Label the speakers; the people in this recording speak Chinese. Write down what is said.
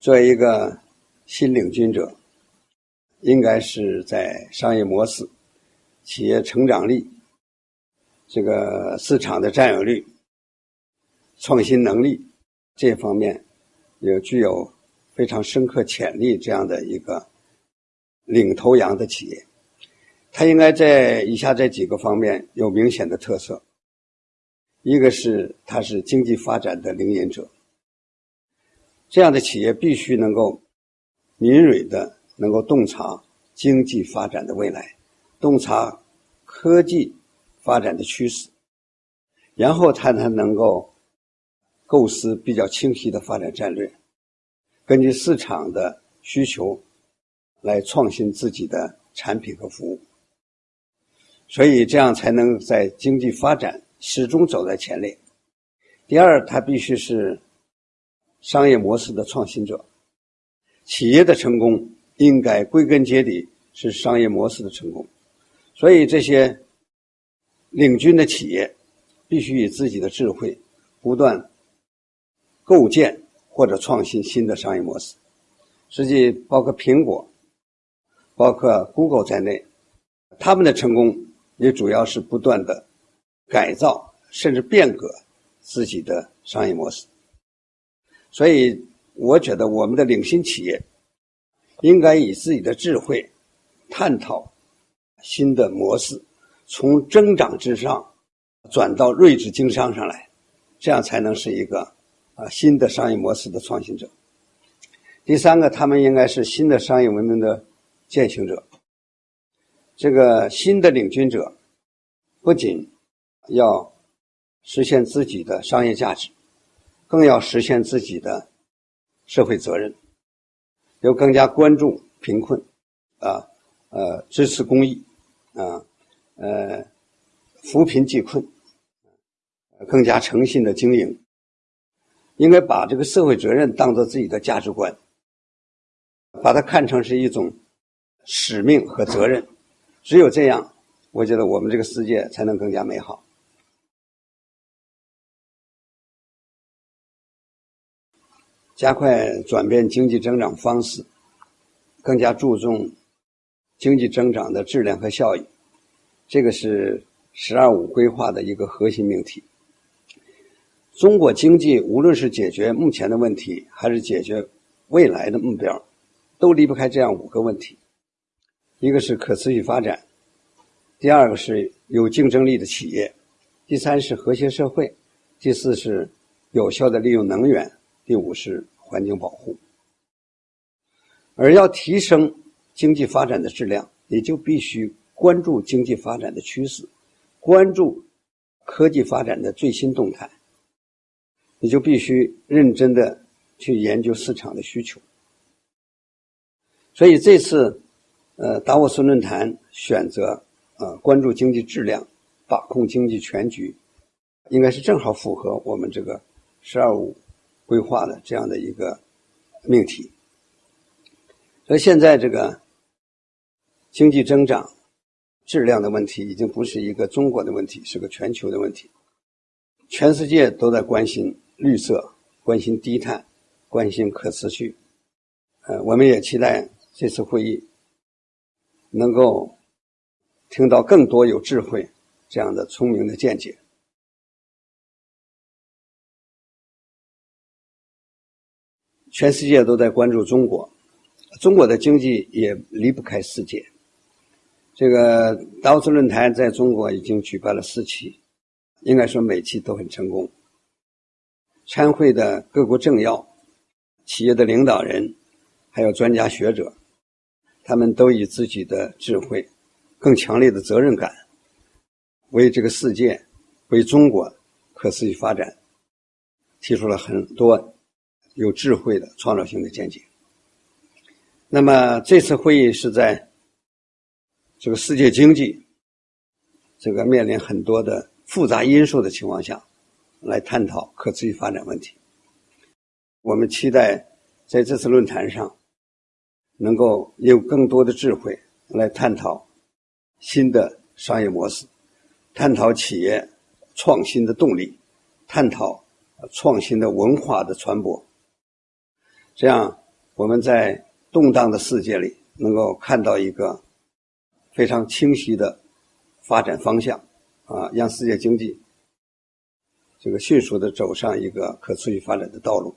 Speaker 1: 作为一个新领军者，应该是在商业模式、企业成长力、这个市场的占有率、创新能力这方面，有具有非常深刻潜力这样的一个领头羊的企业。它应该在以下这几个方面有明显的特色：一个是它是经济发展的领引者。这样的企业必须能够敏锐的能够洞察经济发展的未来，洞察科技发展的趋势，然后它才能够构思比较清晰的发展战略，根据市场的需求来创新自己的产品和服务。所以这样才能在经济发展始终走在前列。第二，它必须是。商业模式的创新者，企业的成功应该归根结底是商业模式的成功，所以这些领军的企业必须以自己的智慧不断构建或者创新新的商业模式。实际包括苹果、包括 Google 在内，他们的成功也主要是不断的改造甚至变革自己的商业模式。所以，我觉得我们的领先企业应该以自己的智慧探讨新的模式，从增长之上转到睿智经商上来，这样才能是一个啊新的商业模式的创新者。第三个，他们应该是新的商业文明的践行者。这个新的领军者不仅要实现自己的商业价值。更要实现自己的社会责任，要更加关注贫困，啊，呃，支持公益，啊，呃，扶贫济困，更加诚信的经营，应该把这个社会责任当做自己的价值观，把它看成是一种使命和责任。只有这样，我觉得我们这个世界才能更加美好。加快转变经济增长方式，更加注重经济增长的质量和效益，这个是“十二五”规划的一个核心命题。中国经济无论是解决目前的问题，还是解决未来的目标，都离不开这样五个问题：一个是可持续发展，第二个是有竞争力的企业，第三是和谐社会，第四是有效的利用能源。第五是环境保护，而要提升经济发展的质量，也就必须关注经济发展的趋势，关注科技发展的最新动态，你就必须认真的去研究市场的需求。所以这次，呃，达沃斯论坛选择呃关注经济质量，把控经济全局，应该是正好符合我们这个“十二五”。规划的这样的一个命题，所以现在这个经济增长质量的问题已经不是一个中国的问题，是个全球的问题。全世界都在关心绿色，关心低碳，关心可持续。呃，我们也期待这次会议能够听到更多有智慧这样的聪明的见解。全世界都在关注中国，中国的经济也离不开世界。这个达沃斯论坛在中国已经举办了四期，应该说每期都很成功。参会的各国政要、企业的领导人，还有专家学者，他们都以自己的智慧、更强烈的责任感，为这个世界、为中国可持续发展提出了很多。有智慧的创造性的见解。那么这次会议是在这个世界经济这个面临很多的复杂因素的情况下，来探讨可持续发展问题。我们期待在这次论坛上，能够有更多的智慧来探讨新的商业模式，探讨企业创新的动力，探讨创新的文化的传播。这样我们在动荡的世界里能够看到一个非常清晰的发展方向，啊，让世界经济这个迅速的走上一个可持续发展的道路。